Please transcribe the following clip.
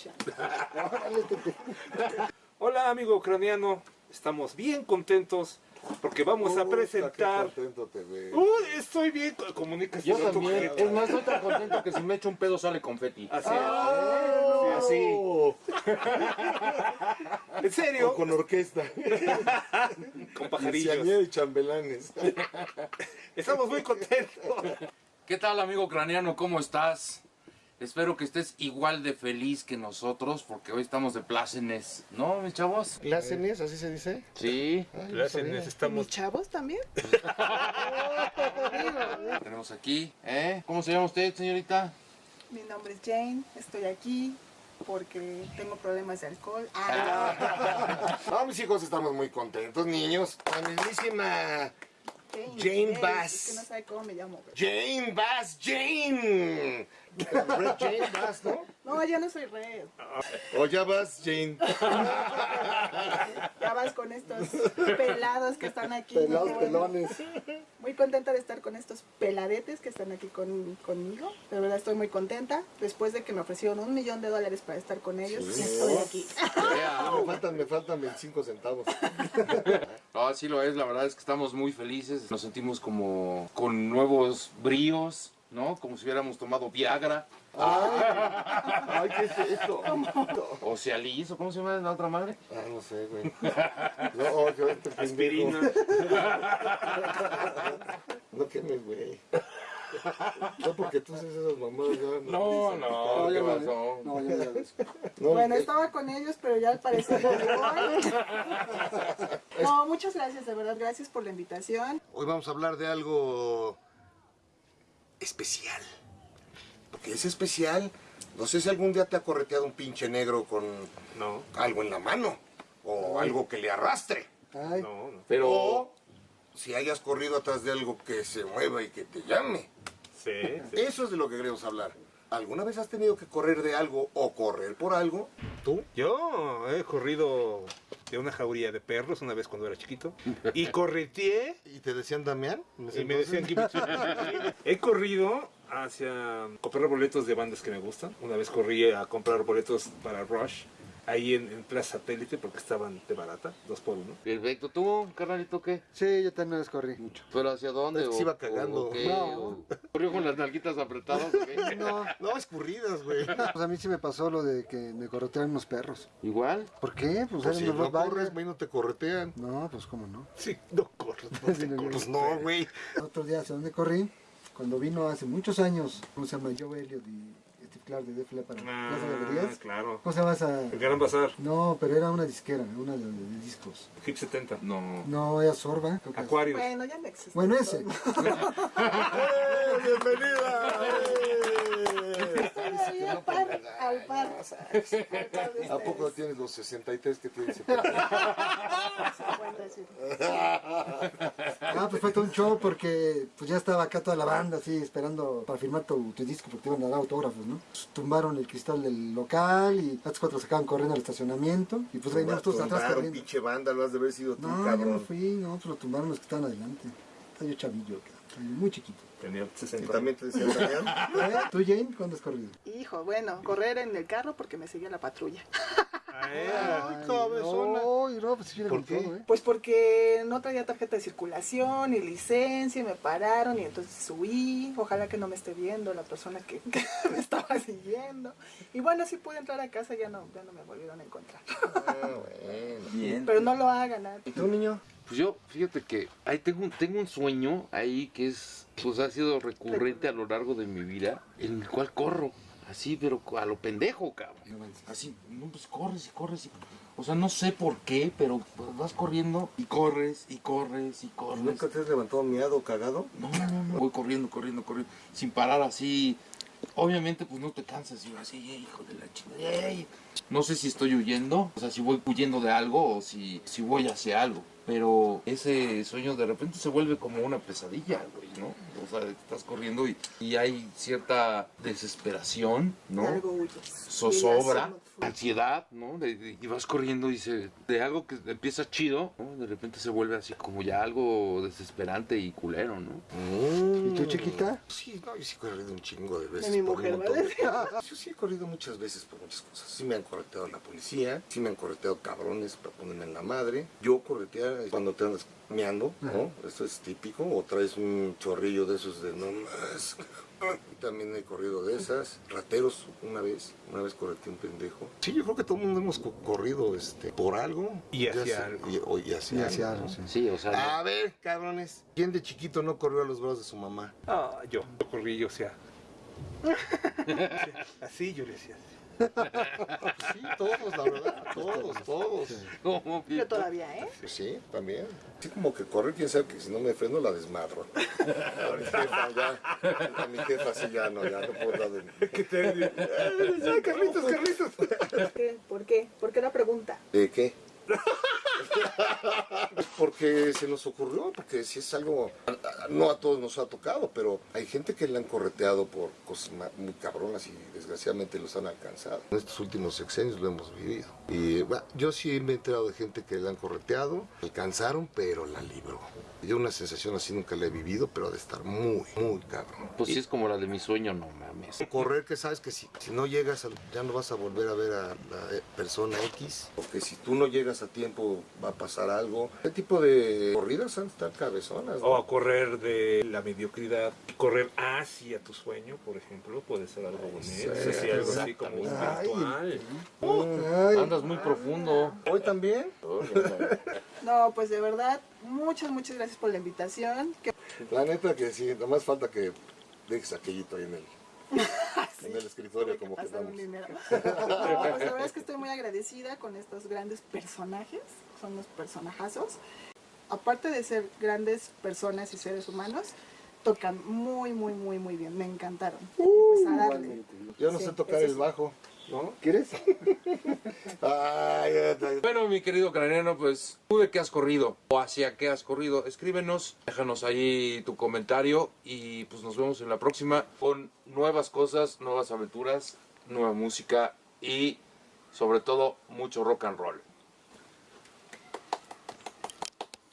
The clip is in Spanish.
Hola amigo ucraniano, estamos bien contentos porque vamos a presentar... Qué contento te ves. Uy, estoy bien, comunícase Yo con tu también. Es más, estoy tan contento que si me echo un pedo sale confeti. Así Ah. Sí, así. En serio, O con orquesta. con pajarillos. Y chambelanes. Estamos muy contentos. ¿Qué tal, amigo ucraniano? ¿Cómo estás? Espero que estés igual de feliz que nosotros, porque hoy estamos de plácenes, ¿no, mis chavos? ¿Plácenes? ¿Así se dice? Sí. Ay, Gracias, sabía. ¿Mis estamos... chavos también? Tenemos aquí, ¿eh? ¿Cómo se llama usted, señorita? Mi nombre es Jane, estoy aquí porque tengo problemas de alcohol. Ah, No, mis hijos estamos muy contentos, niños. La mismísima Jane Bass. Es que no sabe cómo me llamo. güey. Jane Bass, Jane. Red Jane Bass, ¿no? No, ya no soy red. O ya vas, Jane. Ya vas con estos pelados que están aquí. Pelados, Muy- pelones. Muy contenta de estar con estos peladetes que están aquí con- conmigo. De verdad estoy muy contenta. Después de que me ofrecieron un millón de dólares para estar con ellos, Sí. estoy aquí. Me faltan, me faltan 25 centavos. Ah, sí lo es, la verdad es que estamos muy felices. Nos sentimos como con nuevos bríos, ¿no? Como si hubiéramos tomado Viagra. Ay, ¿qué es esto? O Cialis, o ¿cómo se llama la otra madre? Ah, no sé, güey. No, oh, yo este pendejo. Aspirina. No quemes, güey. No, porque tú haces esas mamadas ya. No, no, ¿qué pasó? No, ya, ya. Bueno, eh, estaba con ellos, pero ya al parecer ya me voy. No, muchas gracias, de verdad, gracias por la invitación. Hoy vamos a hablar de algo especial. Porque es especial. No sé si algún día te ha correteado un pinche negro con No, algo en la mano. O algo que le arrastre. no, no. Pero... O si hayas corrido atrás de algo que se mueva y que te llame. Sí, sí. Eso es de lo que queremos hablar. ¿Alguna vez has tenido que correr de algo o correr por algo? ¿Tú? Yo he corrido de una jauría de perros una vez cuando era chiquito y correteé ¿Y te decían Damián? y me decían que he corrido hacia comprar boletos de bandas que me gustan. Una vez corrí a comprar boletos para Rush ahí en, en Plaza Satélite porque estaban de barata, dos por uno. Perfecto, ¿tú, carnalito, qué? Sí, yo también corrí mucho. ¿Pero hacia dónde? Que se iba cagando. o? No. ¿O ¿Corrió con las nalguitas apretadas? No, No, escurridas, güey. pues a mí sí me pasó lo de que me corretearon unos perros. ¿Igual? ¿Por qué? Pues, Pues si no Rottweiler. corres, güey, no te corretean. No, pues cómo no. Sí, no corro. Sí, no, no. Pues no, güey. Otro día, ¿hacia dónde corrí? Cuando vino hace muchos años, ¿cómo se llama? Joe Elliot y Steve Clark de Def Leppard. Ah, ¿Plaza Galerías? claro. ¿Cómo se llama esa? El Gran Bazar, No, pero era una disquera, una de, de discos. Hip 70. No. No, era Sorba. Acuarios. Bueno, ya no existe. Bueno, ese. ¡Eh, ¡Bienvenida! Ay, al par, al par. ¿A poco tienes los 63 que tienes? Ah, pues fue todo un show porque pues ya estaba acá toda la banda así esperando para firmar tu, tu disco porque te iban a dar autógrafos, ¿no? Pues, tumbaron el cristal del local y las cuatro sacaban corriendo al estacionamiento y pues veníamos todos atrás corriendo. pinche banda, lo has de haber sido tú, No, yo no cabrón. fui, no, pues lo tumbaron los que estaban adelante. Estaba yo chavillo, yo muy chiquito. Tenía Y 60. también te decían, Damián. ¿Eh? ¿Tú, Jane, cuándo has corrido? Hijo, bueno, correr en el carro porque me seguía la patrulla. Ay, cabezona. No, no, pues sí viene ¿Por con qué? todo, ¿eh? Pues porque no traía tarjeta de circulación ni licencia y me pararon y entonces subí. Ojalá que no me esté viendo la persona que, que me estaba siguiendo. Y bueno, sí pude entrar a casa, ya no, ya no me volvieron a encontrar. Ah, bueno. Bien. Pero no lo hagan, ¿eh? ¿Y tú, niño? Pues yo, fíjate que ahí tengo un, tengo un sueño ahí que es, pues ha sido recurrente a lo largo de mi vida, en el cual corro, así, pero a lo pendejo, cabrón. Así, no, pues corres y corres y... O sea, no sé por qué, pero pues, vas corriendo y corres y corres y corres. ¿Nunca te has levantado miado o cagado? No, no, no. Voy corriendo, corriendo, corriendo, sin parar así. Obviamente, pues no te cansas y así, "Eh, hijo de la chingada. ey". No sé si estoy huyendo, o sea, si voy huyendo de algo o si, si voy hacia algo. Pero ese sueño de repente se vuelve como una pesadilla, güey, ¿no? O sea, estás corriendo y, y hay cierta desesperación, ¿no? Zozobra, ansiedad, ¿no? De- de- y vas corriendo y se, de algo que empieza chido, ¿no? De repente se vuelve así como ya algo desesperante y culero, ¿no? Mm. ¿Y tú, chiquita? Sí, no, yo sí he corrido un chingo de veces. De mi mujer, ¿vale? Yo sí he corrido muchas veces por muchas cosas. Sí me han correteado la policía, sí me han correteado cabrones para ponerme en la madre. Yo corretear cuando te andas meando, ¿no? Eso es típico. O traes un chorrillo de esos de no más. También he corrido de esas. Rateros una vez, una vez correteé un pendejo. Sí, yo creo que todo el mundo hemos co- corrido este, por algo. Y hacia Ya algo. Y, o- y hacia Y hacia algo. algo, sí. Sí, o sea, A ver, cabrones, ¿quién de chiquito no corrió a los brazos de su mamá? Ah, yo. Yo corrí, yo, o sea. Así yo le decía. Sí, todos, la verdad, todos, todos. ¿cómo, Yo todavía, ¿eh? Pues sí, también. Sí, como que correr, quién sabe que si no me freno la desmadro. A mi jefa ya, a mi jefa sí ya no, ya no puedo dar de... ¿Qué te ¡Ay, Carlitos, Carlitos! ¿Por qué? ¿Por qué? ¿Por qué la pregunta? ¿De qué? Porque se nos ocurrió, porque si es algo, no a todos nos ha tocado, pero hay gente que le han correteado por cosas muy cabronas y desgraciadamente los han alcanzado. En estos últimos sexenios lo hemos vivido. Y bueno, yo sí me he enterado de gente que le han correteado, alcanzaron, pero la libró. Yo una sensación así nunca la he vivido, pero ha de estar muy, muy cabrón. Pues sí es como la de mi sueño, no mames. Correr que sabes que si, si no llegas, al- ya no vas a volver a ver a la eh, persona X, porque si tú no llegas a tiempo va a pasar algo. Este tipo de corridas han de estar cabezonas. ¿no? O a correr de la mediocridad, correr hacia tu sueño, por ejemplo, puede ser algo bonito. Sí, Sí, algo así como espiritual. Ay, Andas muy profundo. Hoy también. No, pues de verdad, muchas, muchas gracias por la invitación. La neta que sí, nada más falta que dejes aquellito ahí en el, en el escritorio como que estamos. No, pues la verdad es que estoy muy agradecida con estos grandes personajes, son los personajazos. Aparte de ser grandes personas y seres humanos, tocan muy, muy, muy, muy bien. Me encantaron. Pues a darle. Yo no Sí, sé tocar el bajo, ¿no? ¿Quieres? Ay, ay, ay. Bueno, mi querido craneano, pues tú de qué has corrido o hacia qué has corrido, escríbenos, déjanos ahí tu comentario y pues nos vemos en la próxima con nuevas cosas, nuevas aventuras, nueva música y sobre todo mucho rock and roll.